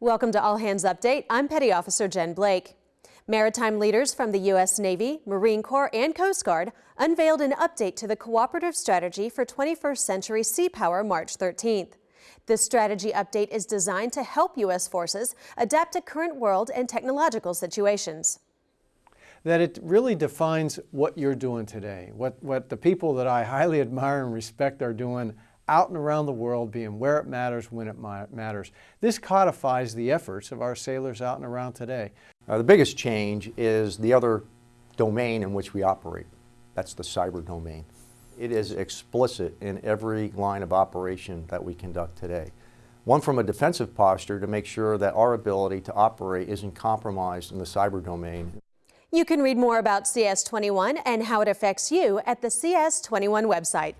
Welcome to All Hands Update. I'm Petty Officer Jen Blake. Maritime leaders from the U.S. Navy, Marine Corps, and Coast Guard unveiled an update to the Cooperative Strategy for 21st Century Sea Power March 13th. This strategy update is designed to help U.S. forces adapt to current world and technological situations. That it really defines what you're doing today, what, what the people that I highly admire and respect are doing out and around the world, being where it matters, when it matters. This codifies the efforts of our sailors out and around today. Uh, the biggest change is the other domain in which we operate. That's the cyber domain. It is explicit in every line of operation that we conduct today. One from a defensive posture to make sure that our ability to operate isn't compromised in the cyber domain. You can read more about CS21 and how it affects you at the CS21 website.